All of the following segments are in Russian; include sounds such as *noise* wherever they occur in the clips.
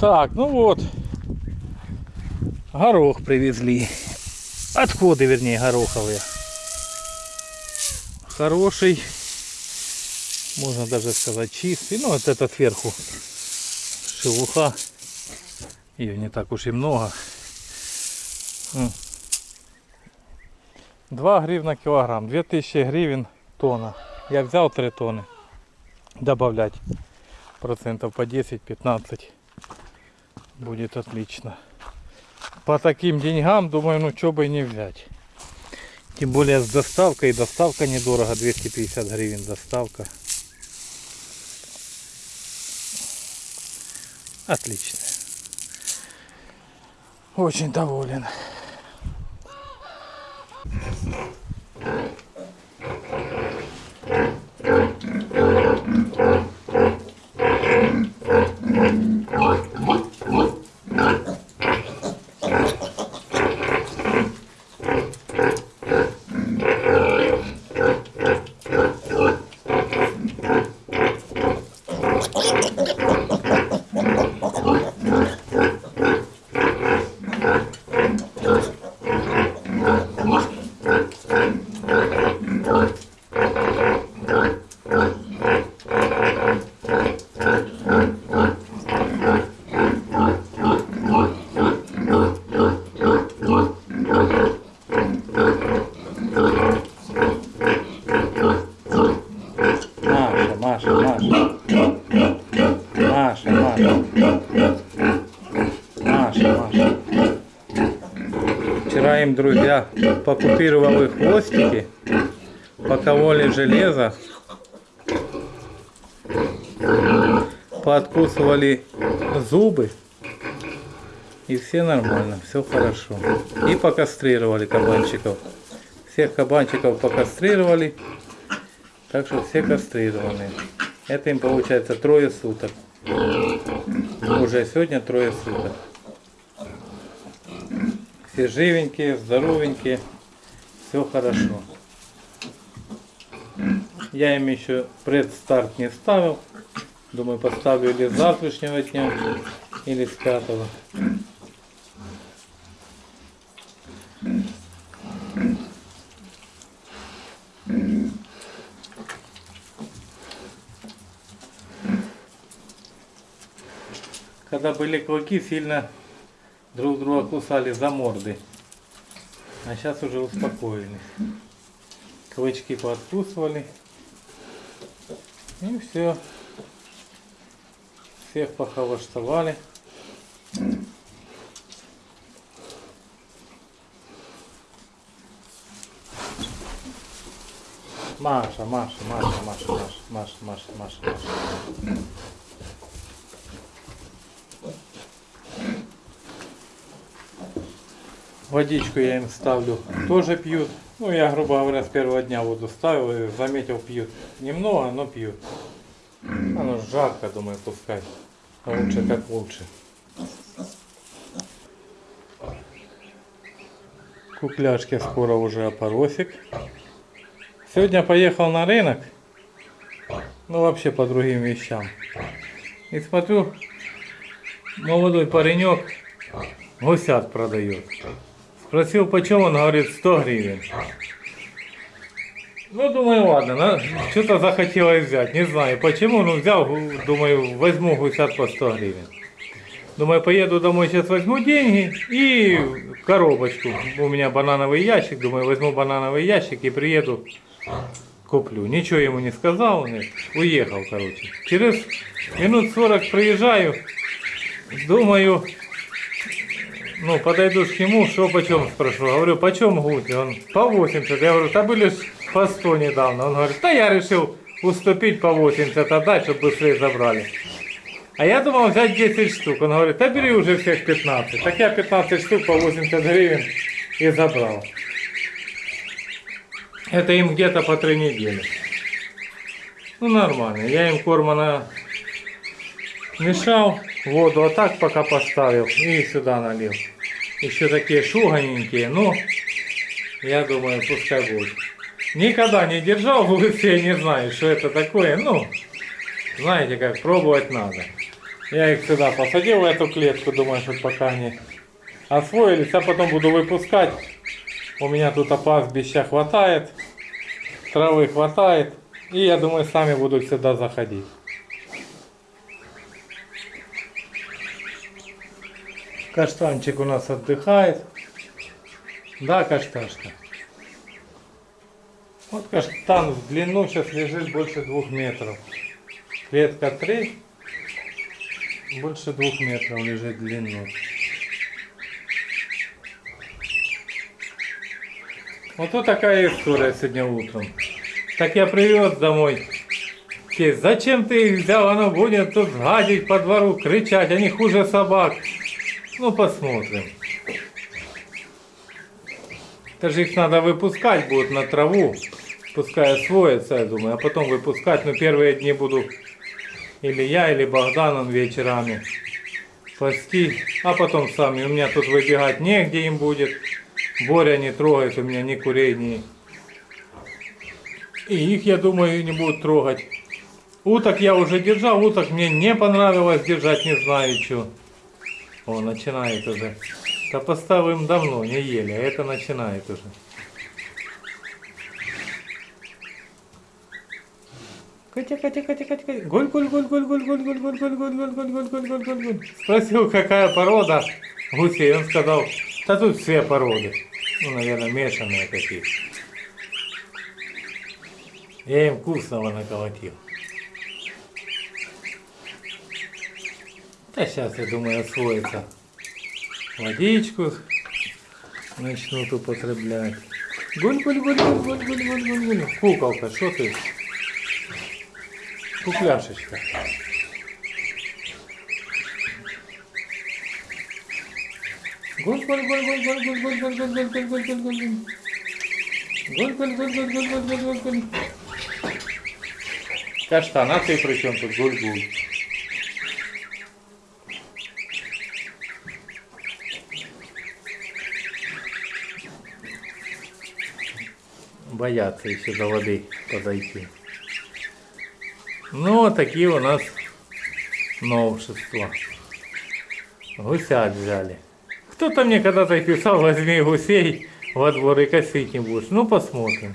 Так, ну вот. Горох привезли. Отходы, вернее, гороховые. Хороший. Можно даже сказать чистый. Ну, вот это сверху шелуха. Ее не так уж и много. 2 гривна килограмм. 2000 гривен тонна. Я взял 3 тонны. Добавлять процентов по 10-15 будет отлично. По таким деньгам, думаю, ну что бы и не взять. Тем более с доставкой. Доставка недорого, 250 гривен доставка. Отлично. Очень доволен. Маша, Маша, Маша. Маша, Маша. Маша, Маша. Друзья покупировали хвостики, покололи железо, пооткусывали зубы. И все нормально, все хорошо. И покастрировали кабанчиков. Всех кабанчиков покастрировали. Так что все кастрированы. Это им получается трое суток. Уже сегодня трое суток. Все живенькие, здоровенькие. Все хорошо. Я им еще предстарт не ставил. Думаю, поставлю или с завтрашнего дня, или с пятого. Когда были клыки, сильно друг друга кусали за морды. А сейчас уже успокоились. Клычки пооткусывали. И все. Всех похолоштовали. Маша, Маша, Маша, Маша, Маша, Маша, Маша, Маша, Маша. Водичку я им ставлю, тоже пьют. Ну, я, грубо говоря, с первого дня воду ставил и заметил, пьют. Немного, но пьют. Оно жарко, думаю, пускай. Лучше как лучше. Кукляшки скоро уже опоросик. Сегодня поехал на рынок. Ну, вообще по другим вещам. И смотрю, молодой паренек гусят продает. Спросил, почем он, говорит, 100 гривен. Ну, думаю, ладно, что-то захотелось взять, не знаю почему, но взял, думаю, возьму гусят по 100 гривен. Думаю, поеду домой, сейчас возьму деньги и коробочку. У меня банановый ящик, думаю, возьму банановый ящик и приеду, куплю. Ничего ему не сказал, нет, уехал, короче. Через минут 40 приезжаю, думаю, ну, подойду к нему, что почем спрошу. Говорю, почем гуси? Он, по 80. Я говорю, да были по 100 недавно. Он говорит, да я решил уступить по 80 отдать, чтобы быстрее забрали. А я думал взять 10 штук. Он говорит, да бери уже всех 15. Так я 15 штук по 80 гривен и забрал. Это им где-то по 3 недели. Ну, нормально. Я им корма на мешал, воду а так пока поставил и сюда налил. Еще такие шуганенькие, но я думаю, пускай будет. Никогда не держал в гусе, *laughs* не знаю, что это такое. Ну, знаете как, пробовать надо. Я их сюда посадил в эту клетку, думаю, что пока они освоились, а потом буду выпускать. У меня тут опасбища хватает, травы хватает. И я думаю, сами будут сюда заходить. Каштанчик у нас отдыхает. Да, кашташка. Вот каштан в длину сейчас лежит больше двух метров. Клетка 3, больше двух метров лежит длину. Вот тут такая история сегодня утром. Так я привез домой. Зачем ты их взял? Оно будет тут гадить по двору, кричать, они хуже собак. Ну, посмотрим. Это же их надо выпускать будет на траву. Пускай освоятся, я думаю, а потом выпускать. Но первые дни буду или я, или Богдан он вечерами пасти. А потом сами. У меня тут выбегать негде им будет. Боря не трогает у меня ни курей, ни... И их, я думаю, не будут трогать. Уток я уже держал, уток мне не понравилось держать, не знаю что. О, начинает уже. Да поставим давно, не ели, а это начинает уже. Катя, Катя, Катя, Катя, Катя. Голь, голь, голь, голь, голь, голь, голь, голь, голь, голь, голь, голь, голь, голь, голь, голь, голь. Спросил, какая порода гусей. Он сказал, да тут все породы. Ну, наверное, мешанные такие. Я им вкусного наколотил. Да сейчас, я думаю, освоится. Водичку начнут употреблять. Гуль-гуль-гуль-гуль-гуль-гуль-гуль-гуль. Куколка, что ты? Кукляшечка. Каштан, а ты при чем тут гуль-гуль? Боятся еще до воды подойти. Ну, такие у нас новшества. Гусят взяли. Кто-то мне когда-то писал, возьми гусей во двор и косить не будешь. Ну, посмотрим.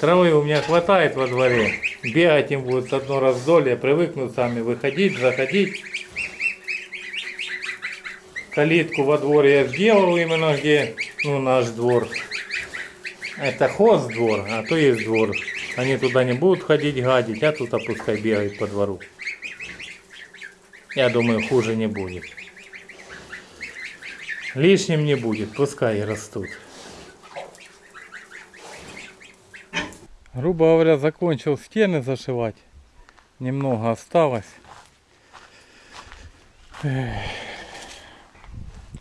Травы у меня хватает во дворе. Бегать им будет одно раздолье, привыкнут сами выходить, заходить. Калитку во дворе я сделал именно где, ну, наш двор. Это хоз двор, а то есть двор. Они туда не будут ходить гадить, а тут пускай бегают по двору. Я думаю, хуже не будет. Лишним не будет, пускай растут. Грубо говоря, закончил стены зашивать. Немного осталось.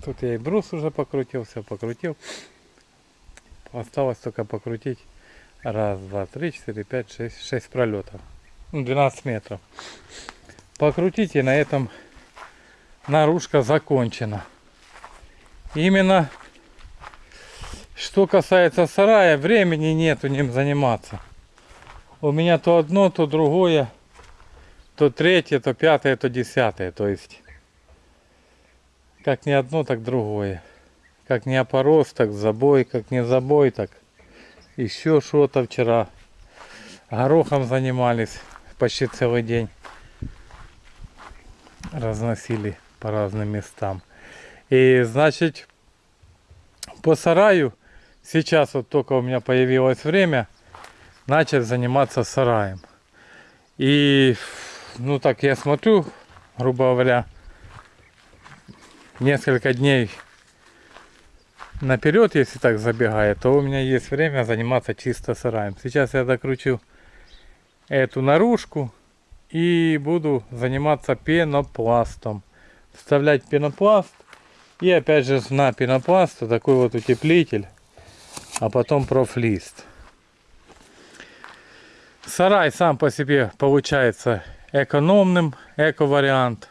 Тут я и брус уже покрутил, все покрутил. Осталось только покрутить. Раз, два, три, четыре, пять, шесть, шесть пролетов. Ну, 12 метров. Покрутить и на этом наружка закончена. Именно что касается сарая, времени нету ним заниматься. У меня то одно, то другое, то третье, то пятое, то десятое. То есть, как не одно, так другое. Как не опорос, так забой, как не забой, так еще что-то вчера. Горохом занимались почти целый день. Разносили по разным местам. И значит, по сараю, сейчас вот только у меня появилось время, начать заниматься сараем. И, ну так я смотрю, грубо говоря, несколько дней наперед, если так забегает, то у меня есть время заниматься чисто сараем. Сейчас я докручу эту наружку и буду заниматься пенопластом. Вставлять пенопласт и опять же на пенопласт такой вот утеплитель, а потом профлист. Сарай сам по себе получается экономным, эко-вариант.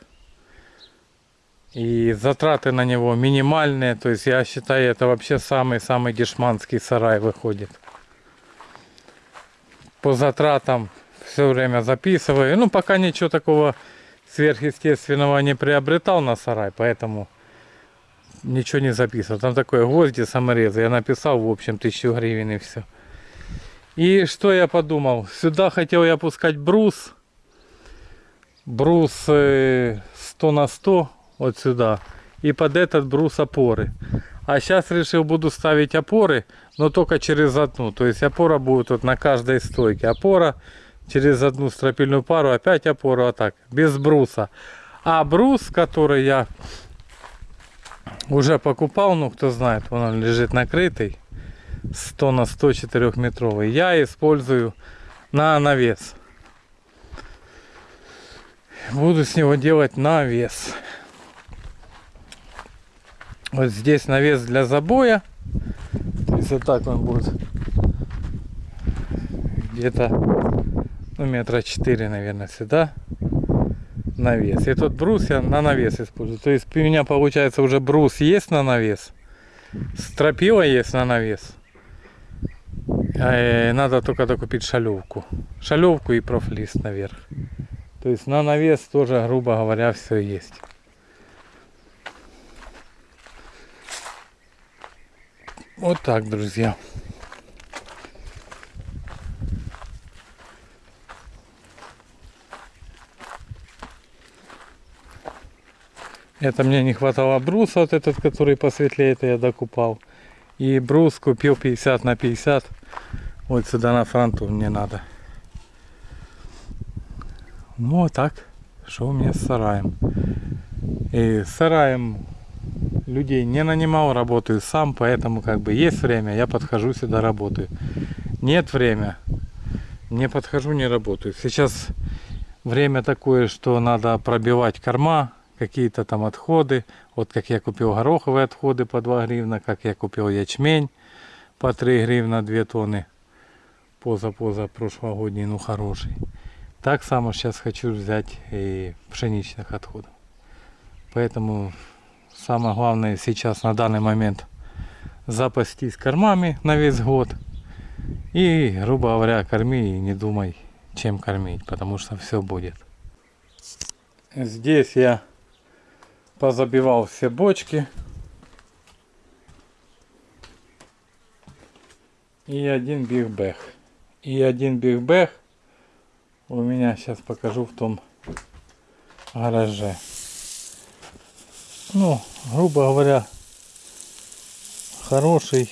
И затраты на него минимальные. То есть я считаю, это вообще самый-самый дешманский сарай выходит. По затратам все время записываю. Ну, пока ничего такого сверхъестественного не приобретал на сарай, поэтому ничего не записывал. Там такое гвозди саморезы. Я написал, в общем, тысячу гривен и все. И что я подумал? Сюда хотел я пускать брус. Брус э, 100 на 100 вот сюда. И под этот брус опоры. А сейчас решил буду ставить опоры, но только через одну. То есть опора будет вот на каждой стойке. Опора через одну стропильную пару, опять опору, а так, без бруса. А брус, который я уже покупал, ну кто знает, он лежит накрытый, 100 на 104 метровый, я использую на навес. Буду с него делать навес. Вот здесь навес для забоя. Вот так он будет где-то ну, метра 4, наверное, сюда навес. И тот брус я на навес использую. То есть у меня получается уже брус есть на навес, стропила есть на навес. А, надо только докупить шалевку. Шалевку и профлист наверх. То есть на навес тоже, грубо говоря, все есть. Вот так, друзья. Это мне не хватало бруса, вот этот, который посветлее, это я докупал. И брус купил 50 на 50. Вот сюда на фронту мне надо. Ну вот так. Что у меня с сараем? И с сараем людей не нанимал, работаю сам, поэтому как бы есть время, я подхожу сюда работаю. Нет время, не подхожу, не работаю. Сейчас время такое, что надо пробивать корма, какие-то там отходы. Вот как я купил гороховые отходы по 2 гривна, как я купил ячмень по 3 гривна 2 тонны. Поза-поза прошлогодний, ну хороший. Так само сейчас хочу взять и пшеничных отходов. Поэтому самое главное сейчас на данный момент запастись кормами на весь год. И, грубо говоря, корми и не думай, чем кормить, потому что все будет. Здесь я позабивал все бочки. И один бигбэх. И один бигбэх у меня сейчас покажу в том гараже. Ну, грубо говоря, хороший.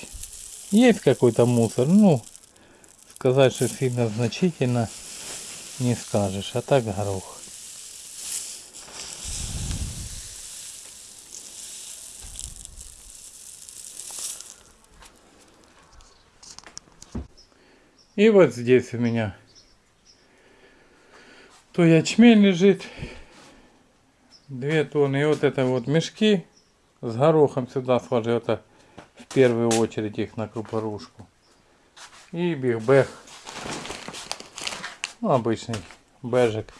Есть какой-то мусор. Ну, сказать, что сильно значительно не скажешь. А так горох. И вот здесь у меня то ячмень лежит, две тонны. И вот это вот мешки с горохом сюда сложил. Это в первую очередь их на крупорушку. И бигбэх. Ну, обычный бежик.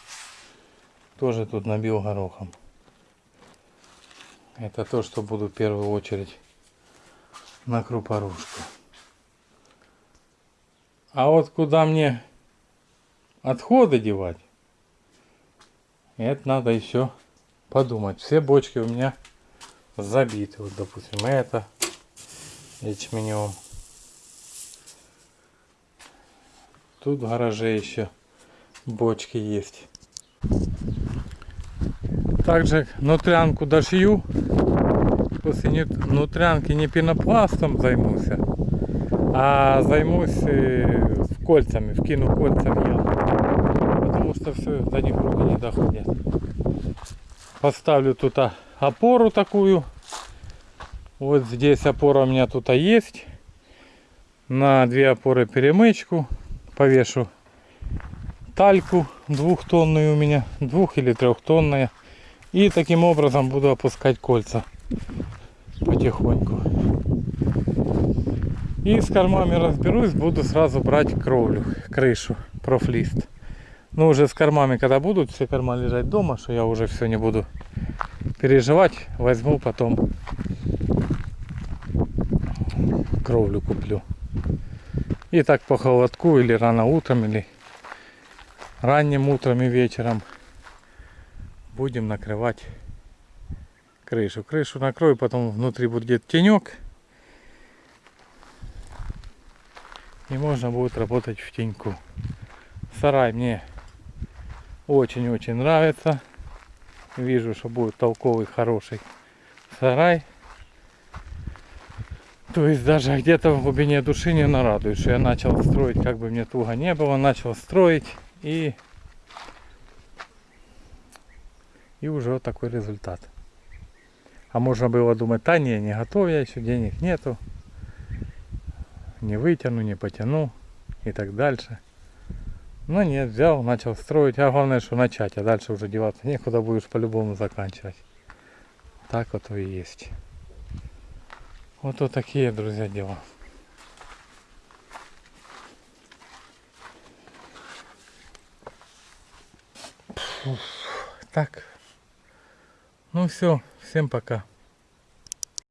Тоже тут набил горохом. Это то, что буду в первую очередь на крупорушку. А вот куда мне отходы девать, это надо еще подумать. Все бочки у меня забиты. Вот, допустим, это ячменем. Тут в гараже еще бочки есть. Также нутрянку дошью. После нутрянки не пенопластом займусь, а займусь э, кольцами, вкину кольцами я. Потому что все, до них руки не доходят. Поставлю тут опору такую. Вот здесь опора у меня тут есть. На две опоры перемычку. Повешу тальку двухтонную у меня. Двух или трехтонная. И таким образом буду опускать кольца потихоньку. И с кормами разберусь, буду сразу брать кровлю, крышу, профлист. Ну уже с кормами, когда будут все корма лежать дома, что я уже все не буду переживать, возьму потом кровлю куплю. И так по холодку или рано утром, или ранним утром и вечером будем накрывать крышу. Крышу накрою, потом внутри будет тенек. И можно будет работать в теньку. Сарай мне очень-очень нравится. Вижу, что будет толковый, хороший сарай. То есть даже где-то в глубине души не нарадует, что я начал строить, как бы мне туго не было, начал строить и и уже вот такой результат. А можно было думать, да не, не готов я еще, денег нету, не вытяну, не потяну и так дальше. Но нет, взял, начал строить, а главное, что начать, а дальше уже деваться некуда, будешь по-любому заканчивать. Так вот и есть. Вот вот такие, друзья, дела. Фух, Так. Ну все, всем пока.